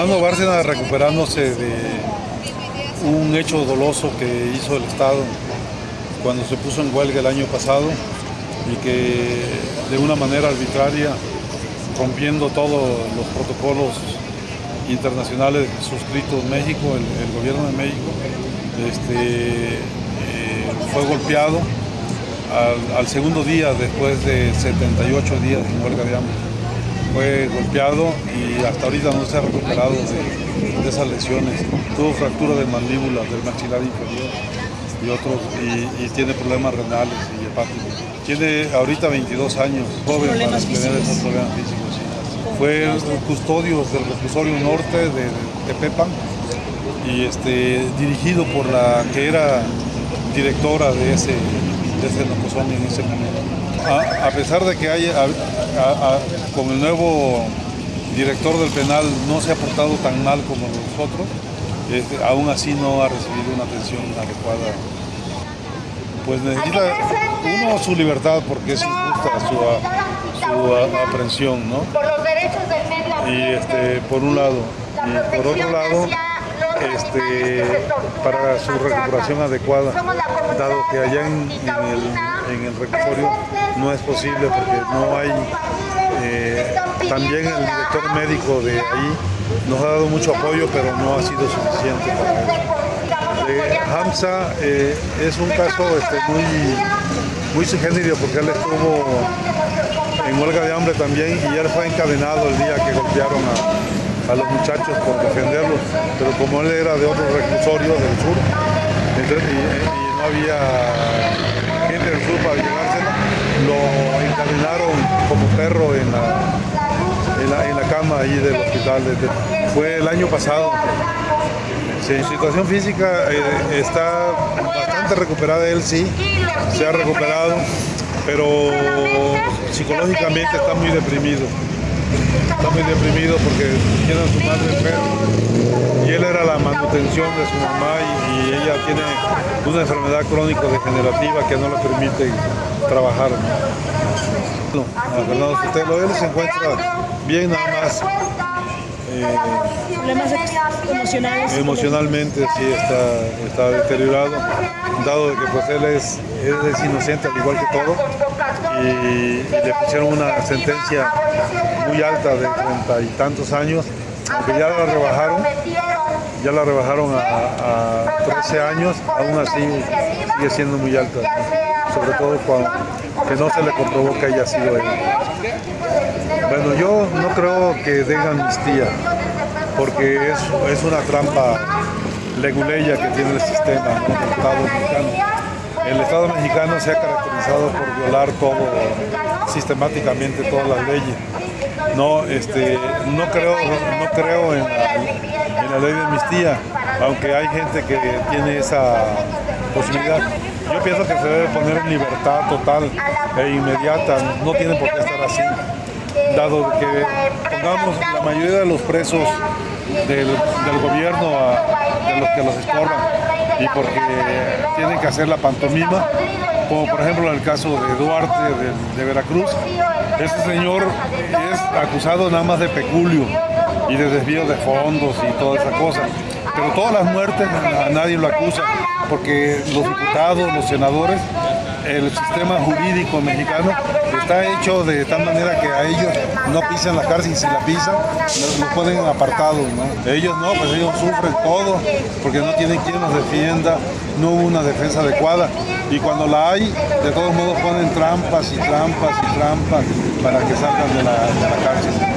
Fernando Bárcena recuperándose de un hecho doloso que hizo el Estado cuando se puso en huelga el año pasado y que de una manera arbitraria, rompiendo todos los protocolos internacionales suscritos México, el, gobierno de México, este, eh, fue golpeado al, segundo día después de 78 días en huelga de hambre. Fue golpeado y hasta ahorita no se ha recuperado de, esas lesiones. Tuvo fractura de mandíbula, del maxilar inferior y otros, y, tiene problemas renales y hepáticos. Tiene ahorita 22 años, joven para tener esos problemas físicos. Fue custodio del reclusorio norte de Tepepan y este, dirigido por la que era directora de ese, desde Nocosón en ese momento. A, pesar de que hay, con el nuevo director del penal no se ha portado tan mal como nosotros, este, aún así no ha recibido una atención adecuada. Pues necesita uno su libertad porque es injusta su, su aprehensión, ¿no? Y este, por un lado. Y por otro lado, este, para su recuperación adecuada, dado que allá en, el, en reclusorio no es posible porque no hay, también el director médico de ahí nos ha dado mucho apoyo, pero no ha sido suficiente para él. Hamza eh, es un caso este, muy, muy porque él estuvo en huelga de hambre también y él fue encadenado el día que golpearon a, a los muchachos por defenderlos, pero como él era de otro reclusorio del sur, y, no había gente del sur para llevárselo, lo encadenaron como perro en la, cama ahí del hospital. fue el año pasado. en situación física eh, está bastante recuperada él sí, se ha recuperado, pero psicológicamente está muy deprimido está muy deprimido porque tiene a su madre enferma y él era la manutención de su mamá y, ella tiene una enfermedad crónica degenerativa que no le permite trabajar. ¿no? Fernando Sotelo, él se encuentra bien nada más. Eh, ¿Problemas emocionales? Emocionalmente sí está, está deteriorado, dado que pues él es, él es inocente al igual que todo y le pusieron una sentencia muy alta de treinta y tantos años, aunque ya la rebajaron, ya la rebajaron a, 13 años, aún así sigue siendo muy alta, sobre todo cuando que no se le comprobó que haya sido él. Bueno, yo no creo que den amnistía, porque es, es una trampa leguleya que tiene el sistema el Estado mexicano. El Estado mexicano se ha caracterizado por violar todo, sistemáticamente todas las leyes. No, este, no creo, no creo en la, ley de amnistía, aunque hay gente que tiene esa posibilidad. Yo pienso que se debe poner en libertad total e inmediata, no tiene por qué estar así, dado que pongamos la mayoría de los presos del, gobierno de los que los estorban y porque tienen que hacer la pantomima, como por ejemplo en el caso de Duarte de Veracruz, este señor es acusado nada más de peculio y de desvío de fondos y toda esa cosa. Pero todas las muertes a nadie lo acusa, porque los diputados, los senadores, el sistema jurídico mexicano está hecho de tal manera que a ellos no pisan la cárcel y si la pisan, los ponen apartados. ¿no? Ellos no, pues ellos sufren todo porque no tienen quien los defienda, no hubo una defensa adecuada. Y cuando la hay, de todos modos ponen trampas y trampas y trampas para que salgan de la, de la cárcel.